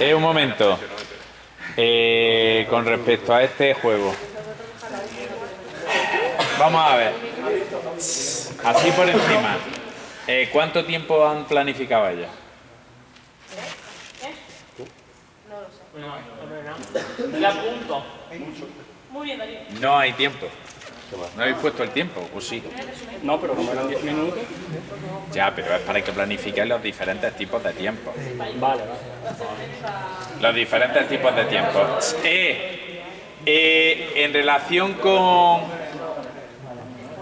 Eh, un momento. Eh, con respecto a este juego. Vamos a ver. Así por encima. Eh, ¿Cuánto tiempo han planificado ella? Muy bien, Darío. No hay tiempo. ¿No habéis puesto el tiempo? Pues sí. No, pero como eran 10 minutos. Ya, pero es para que planifiquéis los diferentes tipos de tiempo. Vale, vale. Los diferentes tipos de tiempo. Eh, eh, en relación con,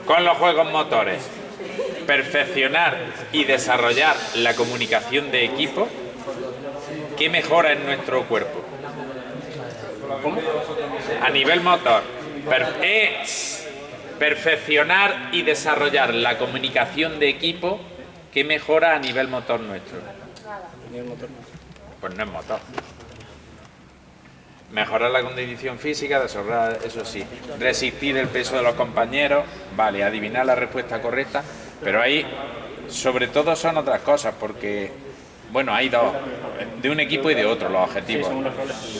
con los juegos motores, perfeccionar y desarrollar la comunicación de equipo, ¿qué mejora en nuestro cuerpo? ¿Cómo? A nivel motor, per- eh, perfeccionar y desarrollar la comunicación de equipo, ¿qué mejora a nivel motor nuestro? Pues no es motor. Mejorar la condición física, desarrollar, eso sí. Resistir el peso de los compañeros, vale, adivinar la respuesta correcta, pero ahí, sobre todo, son otras cosas, porque, bueno, hay dos, de un equipo y de otro los objetivos.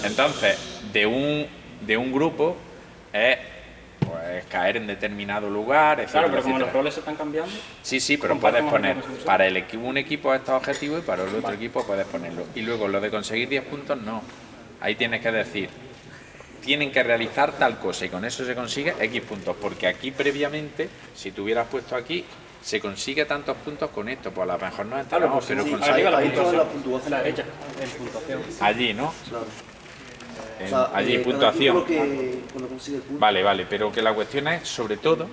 Entonces, de un, de un grupo es caer en determinado lugar, etcétera, Claro, pero como los roles se están cambiando, Sí, sí, pero puedes poner para el equi- un equipo estos objetivos y para el otro equipo puedes ponerlo. Y luego lo de conseguir 10 puntos, no. Ahí tienes que decir, tienen que realizar tal cosa y con eso se consigue X puntos. Porque aquí previamente, si tú hubieras puesto aquí, se consigue tantos puntos con esto. Pues a lo mejor no claro, entramos, pues pero sí, arriba la puntuación. la puntuación. allí, ¿no? Claro. En- O sea, allí eh, puntuación. que. Vale, vale, pero que la cuestión es, sobre todo,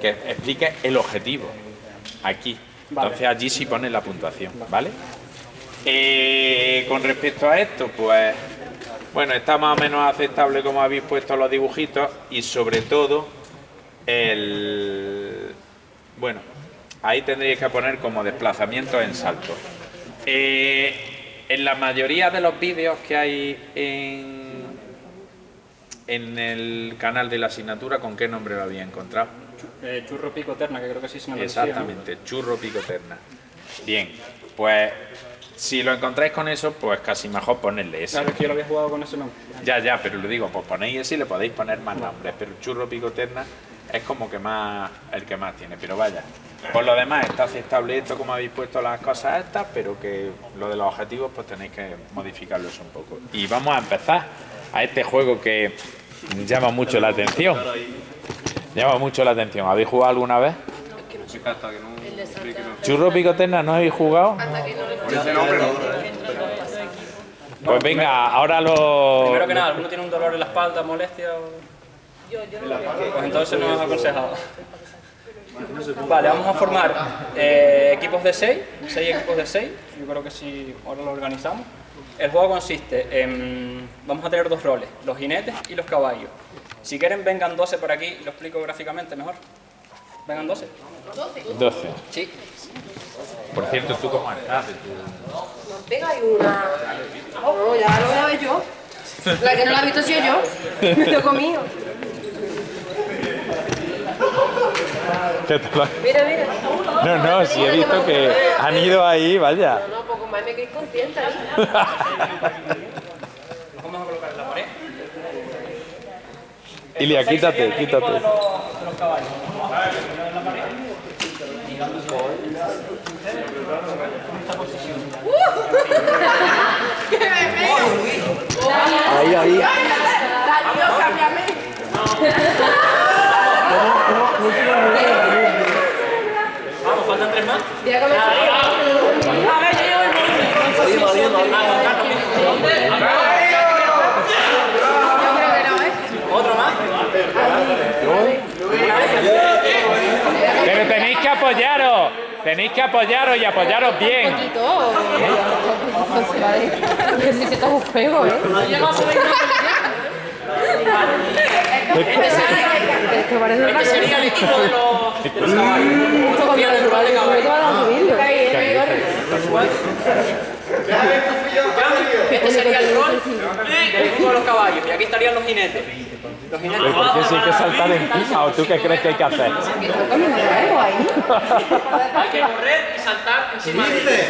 que explique el objetivo. Aquí. Vale. Entonces allí sí pone la puntuación, ¿vale? Eh, con respecto a esto, pues, bueno, está más o menos aceptable como habéis puesto los dibujitos y sobre todo el... Bueno, ahí tendríais que poner como desplazamiento en salto. Eh, en la mayoría de los vídeos que hay en, en el canal de la asignatura, ¿con qué nombre lo había encontrado? Eh, churro pico terna, que creo que sí se me. Exactamente, churro picoterna. Bien, pues si lo encontráis con eso, pues casi mejor ponerle ese. Claro, es que yo lo había jugado con ese nombre. Ya, ya, pero lo digo, pues ponéis ese y le podéis poner más nombres, pero churro picoterna es como que más el que más tiene, pero vaya. Por lo demás está aceptable esto como habéis puesto las cosas estas, pero que lo de los objetivos pues tenéis que modificarlos un poco. Y vamos a empezar a este juego que llama mucho la atención. Llama mucho la atención. ¿Habéis jugado alguna vez? Churro picoterna, ¿no habéis jugado? Pues venga, ahora lo... Primero que nada, ¿alguno tiene un dolor en la espalda, molestia? o- Pues entonces no es aconsejado. Vale, vamos a formar eh, equipos de 6, 6 equipos de 6, yo creo que sí, ahora lo organizamos. El juego consiste en, vamos a tener dos roles, los jinetes y los caballos. Si quieren vengan 12 por aquí y lo explico gráficamente mejor. Vengan 12. 12. Sí. Por cierto, ¿tú cómo estás? de tu- Nos pega y una. No, ya lo voy a ver yo. La que no la ha visto es yo. Me lo he comido. ¿Qué te lo- Mira, mira. No, no, sí he visto que han ido ahí, vaya. No, poco más me quedé consciente. Los vamos a colocar en la pared. Ilia, quítate, quítate. De los, caballos. En la pared. Ahí, ahí. Cámbiame. Vamos, faltan Pero tenéis que apoyaros. Tenéis que apoyaros y apoyaros bien. poquito. Toma un juego, ¿eh? Es que parece Este sería el equipo de los, de los caballos. Los aquí estarían los jinetes. Los jinetes. ¿Pero por qué si hay o tú qué crees que hay que hacer? Hay que correr y saltar encima de.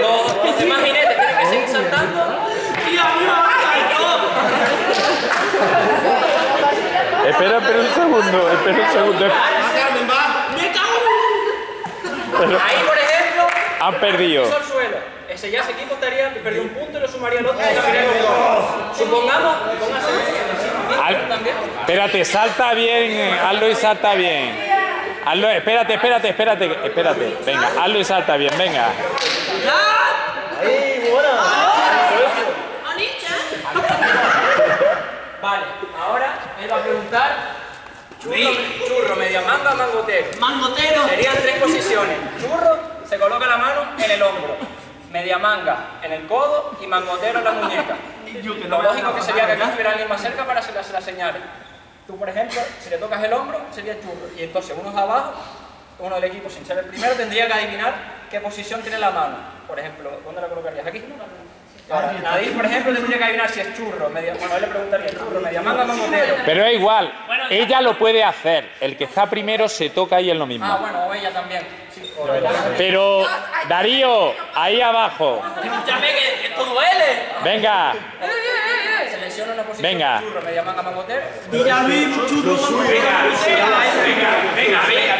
Los, los demás jinetes tienen que seguir saltando. Espera, espera un segundo, espera un segundo. Ahí, por ejemplo, Han perdido. al suelo. Ese ya equipo estaría, perdió un punto y lo sumaría al otro y ganaría otro. Supongamos, póngase Al- también. Espérate, salta bien, hazlo y salta bien. Hazlo, espérate, espérate, espérate, espérate. Venga, hazlo y salta bien, venga. Vale, ahora él va a preguntar churro, churro media manga, mangotero. Mangotero. Serían tres posiciones. Churro se coloca la mano en el hombro, media manga en el codo y mangotero en la muñeca. Lo lógico que sería que aquí estuviera alguien más cerca para que se la, se la señale. Tú, por ejemplo, si le tocas el hombro, sería churro. Y entonces uno de abajo, uno del equipo sin ser el primero, tendría que adivinar qué posición tiene la mano. Por ejemplo, ¿dónde la colocarías? ¿Aquí? Ahora, Nadir, por ejemplo, tendría que adivinar si es churro, media, bueno, él le preguntaría churro, media manga, mangotero. Pero es igual, ella lo puede hacer. El que está primero se toca y es lo Ah, mismo. bueno, o ella también. Sí, o Pero, Darío, ahí abajo. Escúchame que esto duele. Venga, Selecciona una posición Venga. de churro, media manga, mangotero. Dile a Luis, churro, venga, venga, venga, venga,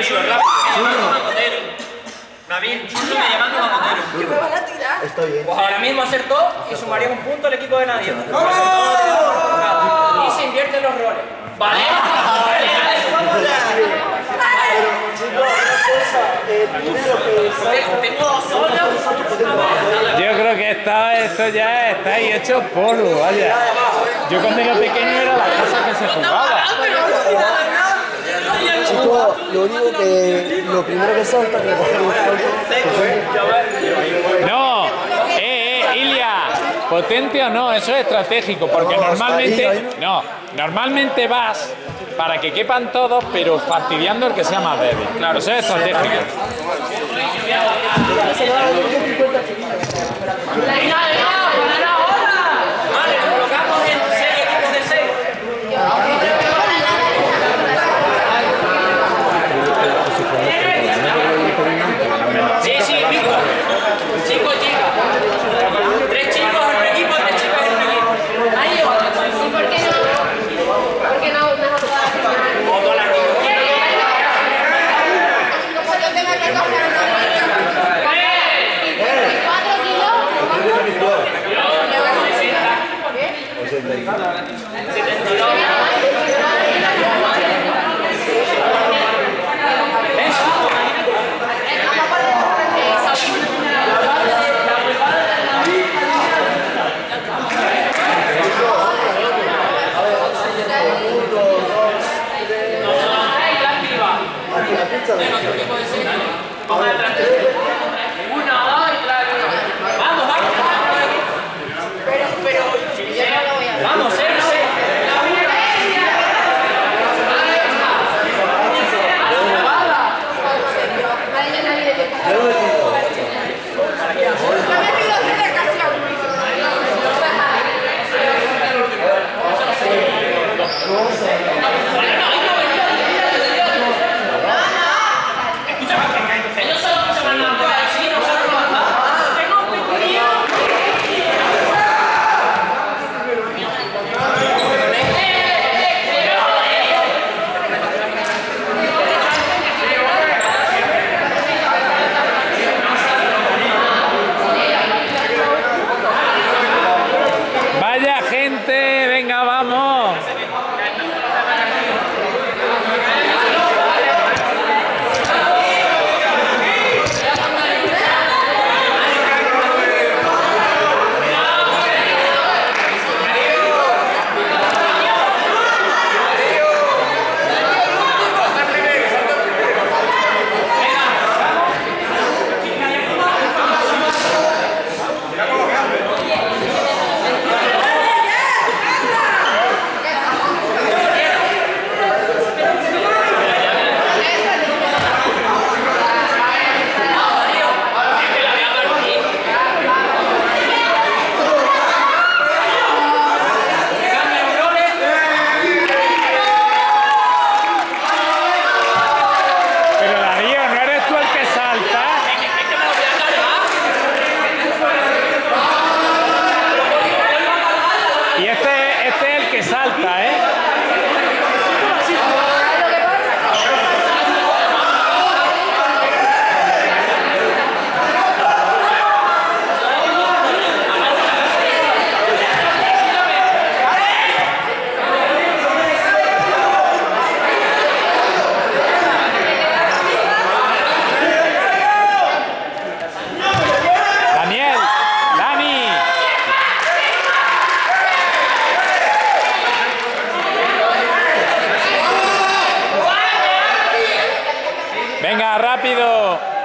a tirar. Pues ahora mismo acertó y sumaría un punto al equipo de nadie. Y se invierten los roles. Vale. Yo creo que esto, esto ya está ahí hecho polvo, vaya. Yo cuando era pequeño era la cosa que se jugaba. Chicos, lo único que lo primero que salta que coger un No, potente o no, eso es estratégico, porque normalmente, no, normalmente vas para que quepan todos, pero fastidiando el que sea más débil. Claro, eso es estratégico. 여러분 rápido.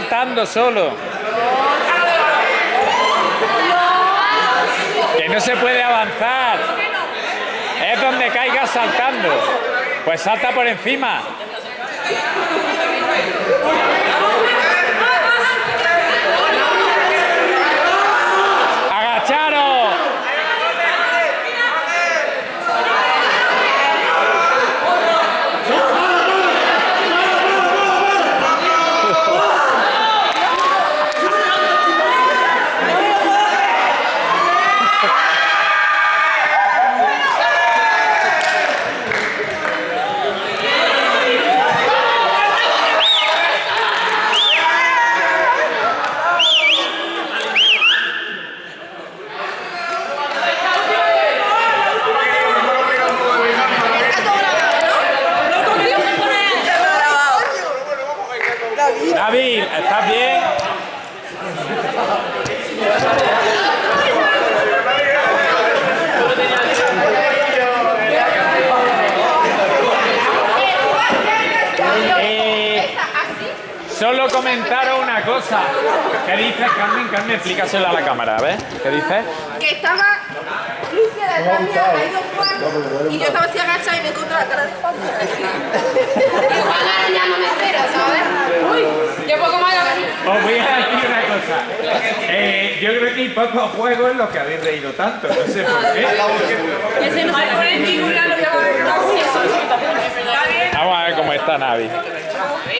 Saltando solo. Que no se puede avanzar. Es donde caigas saltando. Pues salta por encima. ¡Agacharos! David, ¿estás bien? Eh, solo comentaros una cosa. ¿Qué dices, Carmen? Carmen, explícaselo a la cámara, ¿ves? ¿Qué dices? Que estaba Lucia detrás mía, ha ido Juan, y yo estaba así agachada y me encontré la cara de Juan. Igual ahora ya no me espera, ¿sabes? Uy, yo poco más lo Os voy a decir una cosa. Eh, yo creo que hay pocos juegos en los que habéis reído tanto. No sé por qué. Ese no se puede ningún lado, ya va a ver. Vamos a ver cómo está Navi.